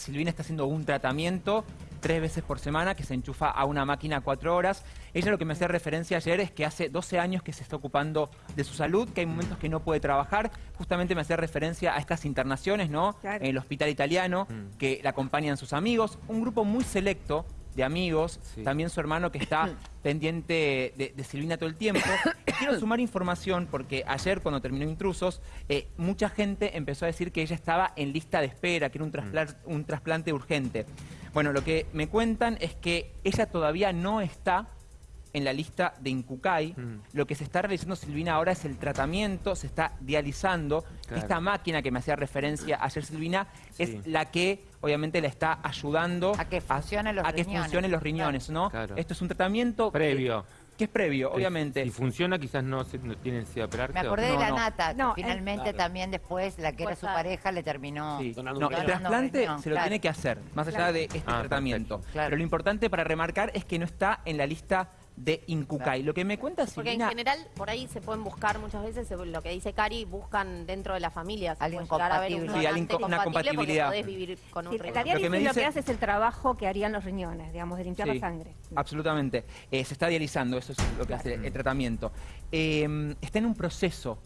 Silvina está haciendo un tratamiento tres veces por semana que se enchufa a una máquina cuatro horas. Ella lo que me hacía referencia ayer es que hace 12 años que se está ocupando de su salud, que hay momentos que no puede trabajar. Justamente me hacía referencia a estas internaciones, ¿no? Claro. En el hospital italiano, Mm. que la acompañan sus amigos. Un grupo muy selecto de amigos, Sí. también su hermano que está pendiente de, de Silvina todo el tiempo. Quiero sumar información porque ayer cuando terminó Intrusos, eh, mucha gente empezó a decir que ella estaba en lista de espera, que era un, traspla- un trasplante urgente. Bueno, lo que me cuentan es que ella todavía no está en la lista de Incucay. Mm. Lo que se está realizando Silvina ahora es el tratamiento, se está dializando. Claro. Esta máquina que me hacía referencia ayer Silvina Sí. es la que obviamente la está ayudando A que funcionen los a que riñones. funcionen los riñones, ¿no? Claro. Esto es un tratamiento Previo. que es previo, obviamente. Si funciona, quizás no, se- no tienen de operarse. Me o- acordé de la no. nata, que No, finalmente Claro. también después la que era su pareja le terminó. Sí. Donando No, un el trasplante riñón, se lo claro. tiene que hacer, más allá Claro. de este Ah, tratamiento. Pero lo importante para remarcar es que no está en la lista de Incucay. Lo que me cuenta Porque en general, por ahí se pueden buscar muchas veces, según lo que dice Cari, buscan dentro de la familia. se Alguien compatible. Sí, alguien con una compatibilidad. podés vivir con un Sí, riñón. la diálisis Lo que me lo que hace es el trabajo que harían los riñones, digamos, de limpiar Sí, la sangre. Absolutamente. Eh, se está dializando, eso es lo que hace el tratamiento. Eh, está en un proceso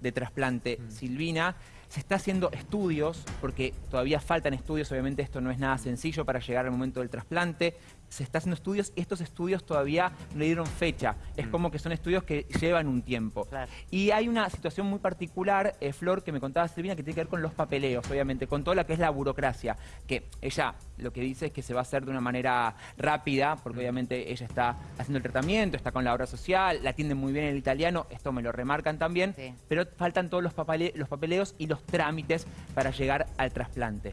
de trasplante Silvina. Se está haciendo estudios, porque todavía faltan estudios, obviamente esto no es nada sencillo para llegar al momento del trasplante. Se está haciendo estudios y estos estudios todavía no le dieron fecha. Es como que son estudios que llevan un tiempo. Claro. Y hay una situación muy particular, eh, Flor, que me contaba Silvina, que tiene que ver con los papeleos, obviamente, con todo lo que es la burocracia. Que ella lo que dice es que se va a hacer de una manera rápida, porque obviamente ella está haciendo el tratamiento, está con la obra social, la atienden muy bien el italiano, esto me lo remarcan también, Sí. pero faltan todos los, papale- los papeleos y los trámites para llegar al trasplante.